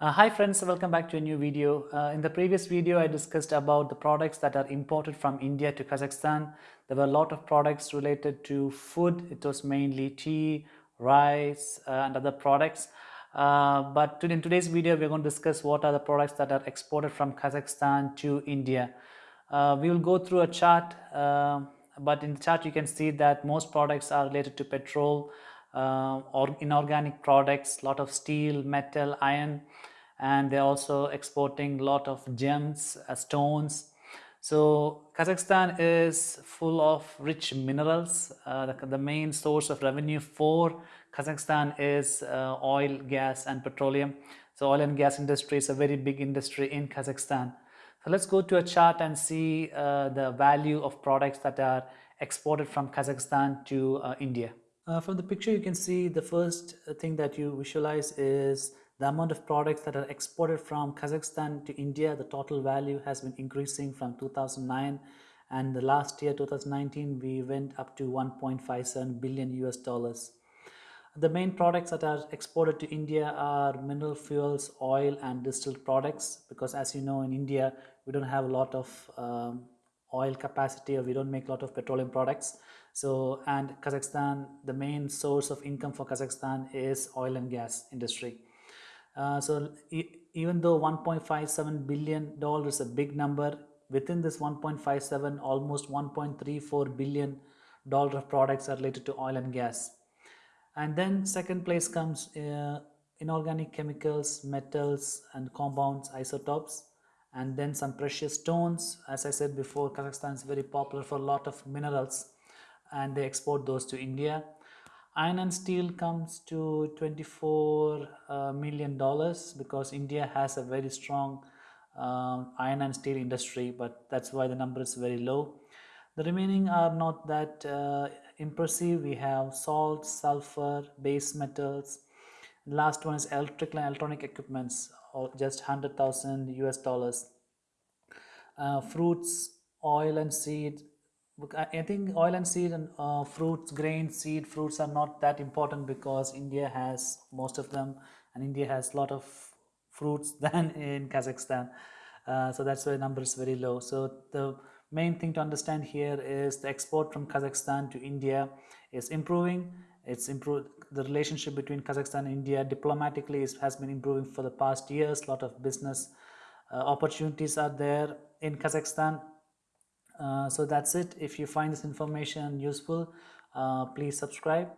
Uh, hi friends, welcome back to a new video. Uh, in the previous video, I discussed about the products that are imported from India to Kazakhstan. There were a lot of products related to food. It was mainly tea, rice uh, and other products. Uh, but in today's video, we're going to discuss what are the products that are exported from Kazakhstan to India. Uh, we will go through a chart, uh, but in the chart you can see that most products are related to petrol, uh, or inorganic products, lot of steel, metal, iron, and they're also exporting a lot of gems, uh, stones. So Kazakhstan is full of rich minerals. Uh, the, the, main source of revenue for Kazakhstan is uh, oil, gas and petroleum. So oil and gas industry is a very big industry in Kazakhstan. So let's go to a chart and see uh, the value of products that are exported from Kazakhstan to uh, India. Uh, from the picture you can see the first thing that you visualize is the amount of products that are exported from Kazakhstan to India, the total value has been increasing from 2009 and the last year 2019 we went up to 1.57 billion US dollars. The main products that are exported to India are mineral fuels, oil and distilled products because as you know in India we don't have a lot of um, oil capacity or we don't make a lot of petroleum products. So, and Kazakhstan, the main source of income for Kazakhstan is oil and gas industry. Uh, so e even though 1.57 billion dollars is a big number, within this 1.57, almost 1.34 billion dollar of products are related to oil and gas. And then second place comes uh, inorganic chemicals, metals and compounds, isotopes and then some precious stones. As I said before, Kazakhstan is very popular for a lot of minerals and they export those to India. Iron and steel comes to 24 uh, million dollars because India has a very strong um, iron and steel industry, but that's why the number is very low. The remaining are not that uh, impressive. We have salt, sulfur, base metals. Last one is electrical and electronic equipments, or just 100,000 US dollars. Uh, fruits, oil and seed, I think oil and seed and uh, fruits, grains, seed, fruits are not that important because India has most of them and India has a lot of fruits than in Kazakhstan. Uh, so that's why number is very low. So the main thing to understand here is the export from Kazakhstan to India is improving. It's improved the relationship between Kazakhstan and India diplomatically is, has been improving for the past years. A lot of business uh, opportunities are there in Kazakhstan. Uh, so that's it. If you find this information useful uh, please subscribe